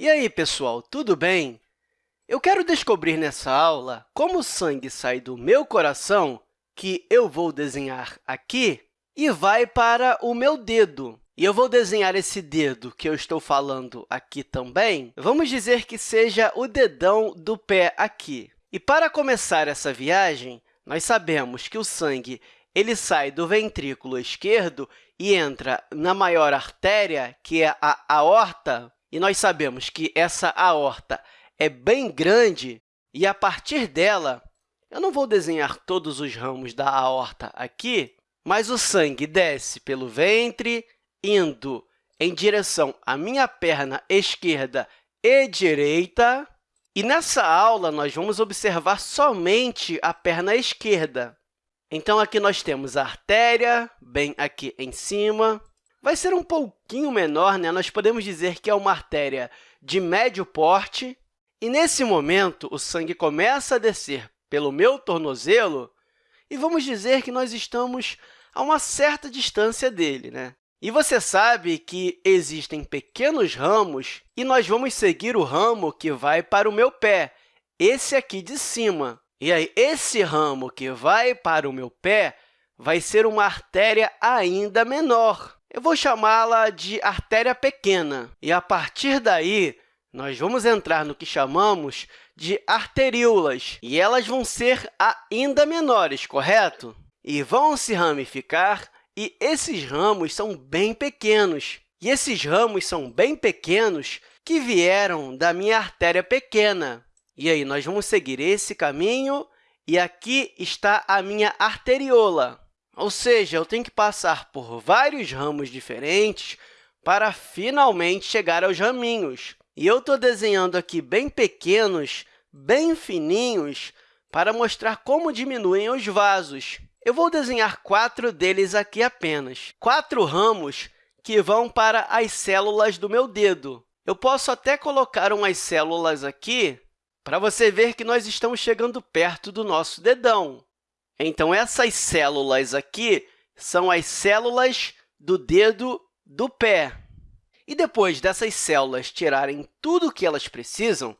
E aí, pessoal, tudo bem? Eu quero descobrir nessa aula como o sangue sai do meu coração, que eu vou desenhar aqui, e vai para o meu dedo. E eu vou desenhar esse dedo que eu estou falando aqui também. Vamos dizer que seja o dedão do pé aqui. E para começar essa viagem, nós sabemos que o sangue ele sai do ventrículo esquerdo e entra na maior artéria, que é a aorta, e nós sabemos que essa aorta é bem grande, e a partir dela, eu não vou desenhar todos os ramos da aorta aqui, mas o sangue desce pelo ventre, indo em direção à minha perna esquerda e direita. E nessa aula, nós vamos observar somente a perna esquerda. Então, aqui nós temos a artéria, bem aqui em cima, vai ser um pouquinho menor, né? nós podemos dizer que é uma artéria de médio porte, e, nesse momento, o sangue começa a descer pelo meu tornozelo, e vamos dizer que nós estamos a uma certa distância dele. Né? E você sabe que existem pequenos ramos, e nós vamos seguir o ramo que vai para o meu pé, esse aqui de cima. E aí, esse ramo que vai para o meu pé vai ser uma artéria ainda menor. Eu vou chamá-la de artéria pequena, e, a partir daí, nós vamos entrar no que chamamos de arteríolas, e elas vão ser ainda menores, correto? E vão se ramificar, e esses ramos são bem pequenos. E esses ramos são bem pequenos que vieram da minha artéria pequena. E aí, nós vamos seguir esse caminho, e aqui está a minha arteriola. Ou seja, eu tenho que passar por vários ramos diferentes para finalmente chegar aos raminhos. E eu estou desenhando aqui bem pequenos, bem fininhos, para mostrar como diminuem os vasos. Eu vou desenhar quatro deles aqui apenas. Quatro ramos que vão para as células do meu dedo. Eu posso até colocar umas células aqui para você ver que nós estamos chegando perto do nosso dedão. Então, essas células aqui são as células do dedo do pé. E depois dessas células tirarem tudo o que elas precisam,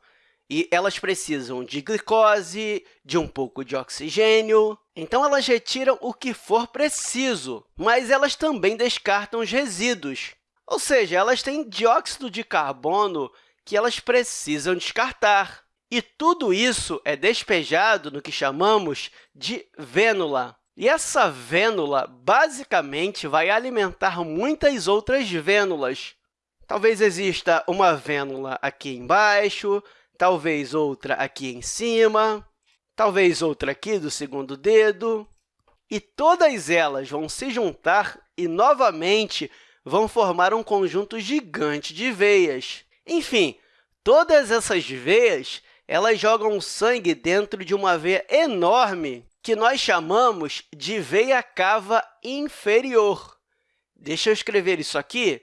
e elas precisam de glicose, de um pouco de oxigênio, então elas retiram o que for preciso, mas elas também descartam os resíduos, ou seja, elas têm dióxido de carbono que elas precisam descartar. E tudo isso é despejado no que chamamos de vênula. E essa vênula, basicamente, vai alimentar muitas outras vênulas. Talvez exista uma vênula aqui embaixo, talvez outra aqui em cima, talvez outra aqui do segundo dedo. E todas elas vão se juntar e, novamente, vão formar um conjunto gigante de veias. Enfim, todas essas veias elas jogam sangue dentro de uma veia enorme que nós chamamos de veia cava inferior. Deixa eu escrever isso aqui.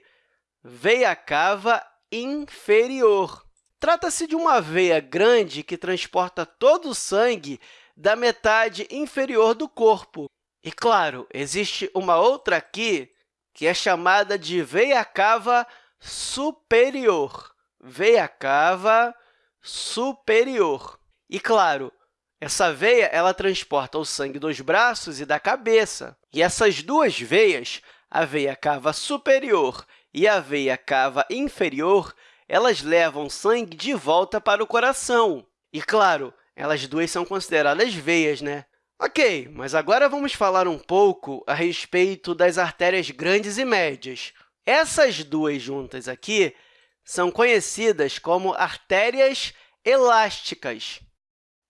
Veia cava inferior. Trata-se de uma veia grande que transporta todo o sangue da metade inferior do corpo. E, claro, existe uma outra aqui que é chamada de veia cava superior. Veia cava superior. E, claro, essa veia ela transporta o sangue dos braços e da cabeça. E essas duas veias, a veia cava superior e a veia cava inferior, elas levam sangue de volta para o coração. E, claro, elas duas são consideradas veias, né? Ok, mas agora vamos falar um pouco a respeito das artérias grandes e médias. Essas duas juntas aqui são conhecidas como artérias elásticas.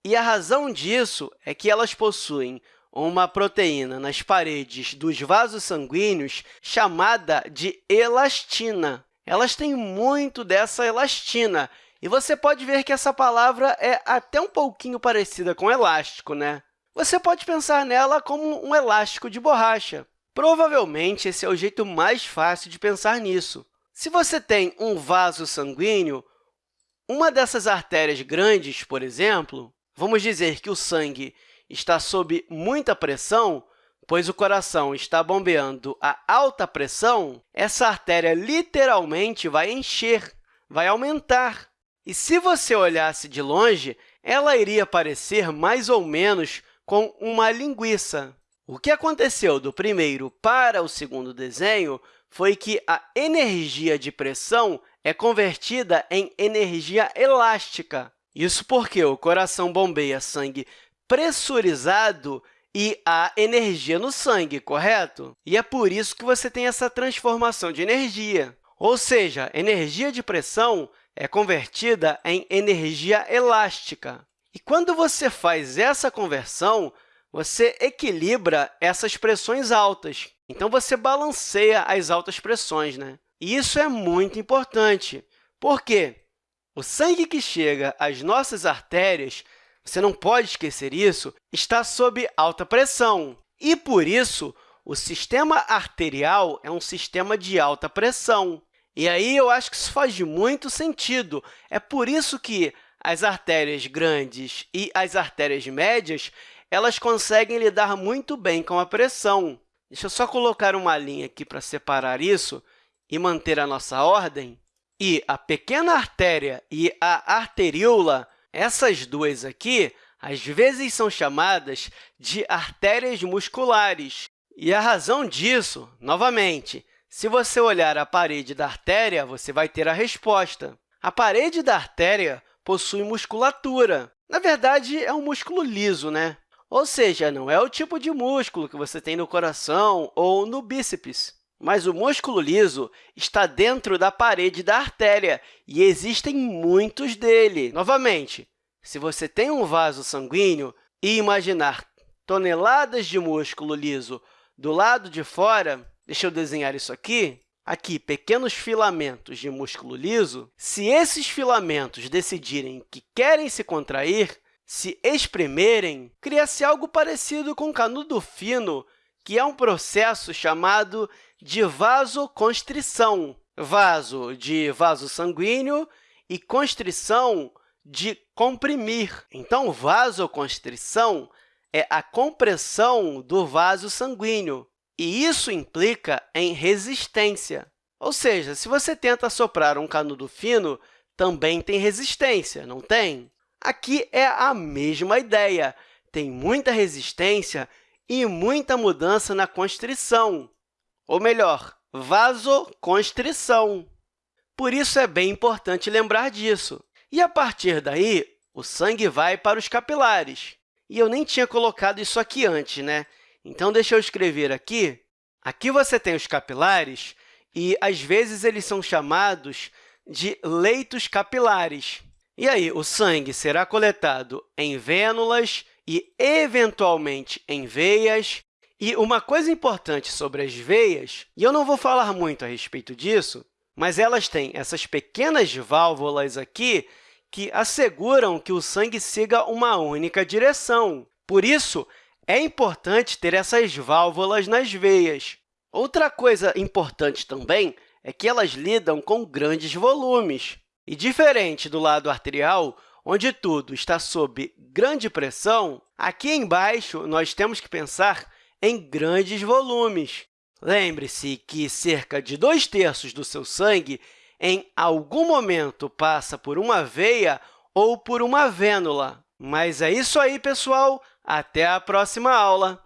E a razão disso é que elas possuem uma proteína nas paredes dos vasos sanguíneos chamada de elastina. Elas têm muito dessa elastina, e você pode ver que essa palavra é até um pouquinho parecida com elástico, né? Você pode pensar nela como um elástico de borracha. Provavelmente, esse é o jeito mais fácil de pensar nisso. Se você tem um vaso sanguíneo, uma dessas artérias grandes, por exemplo, vamos dizer que o sangue está sob muita pressão, pois o coração está bombeando a alta pressão, essa artéria literalmente vai encher, vai aumentar. E se você olhasse de longe, ela iria parecer mais ou menos com uma linguiça. O que aconteceu do primeiro para o segundo desenho foi que a energia de pressão é convertida em energia elástica. Isso porque o coração bombeia sangue pressurizado e há energia no sangue, correto? E é por isso que você tem essa transformação de energia. Ou seja, energia de pressão é convertida em energia elástica. E quando você faz essa conversão, você equilibra essas pressões altas. Então, você balanceia as altas pressões. Né? E isso é muito importante. Por quê? O sangue que chega às nossas artérias, você não pode esquecer isso, está sob alta pressão. E, por isso, o sistema arterial é um sistema de alta pressão. E aí eu acho que isso faz muito sentido. É por isso que as artérias grandes e as artérias médias elas conseguem lidar muito bem com a pressão. Deixa eu só colocar uma linha aqui para separar isso e manter a nossa ordem. E a pequena artéria e a arteríola, essas duas aqui, às vezes são chamadas de artérias musculares. E a razão disso, novamente, se você olhar a parede da artéria, você vai ter a resposta. A parede da artéria possui musculatura. Na verdade, é um músculo liso, né? Ou seja, não é o tipo de músculo que você tem no coração ou no bíceps. Mas o músculo liso está dentro da parede da artéria e existem muitos dele. Novamente, se você tem um vaso sanguíneo e imaginar toneladas de músculo liso do lado de fora, Deixa eu desenhar isso aqui. Aqui, pequenos filamentos de músculo liso. Se esses filamentos decidirem que querem se contrair, se espremerem, cria-se algo parecido com canudo fino, que é um processo chamado de vasoconstrição. Vaso de vaso sanguíneo e constrição de comprimir. Então, vasoconstrição é a compressão do vaso sanguíneo. E isso implica em resistência. Ou seja, se você tenta soprar um canudo fino, também tem resistência, não tem? Aqui é a mesma ideia. Tem muita resistência e muita mudança na constrição, ou melhor, vasoconstrição. Por isso, é bem importante lembrar disso. E, a partir daí, o sangue vai para os capilares. E eu nem tinha colocado isso aqui antes, né? Então, deixa eu escrever aqui. Aqui você tem os capilares e, às vezes, eles são chamados de leitos capilares. E aí, o sangue será coletado em vênulas e, eventualmente, em veias. E uma coisa importante sobre as veias, e eu não vou falar muito a respeito disso, mas elas têm essas pequenas válvulas aqui que asseguram que o sangue siga uma única direção. Por isso, é importante ter essas válvulas nas veias. Outra coisa importante também é que elas lidam com grandes volumes. E, diferente do lado arterial, onde tudo está sob grande pressão, aqui embaixo nós temos que pensar em grandes volumes. Lembre-se que cerca de dois terços do seu sangue, em algum momento, passa por uma veia ou por uma vênula. Mas é isso aí, pessoal! Até a próxima aula!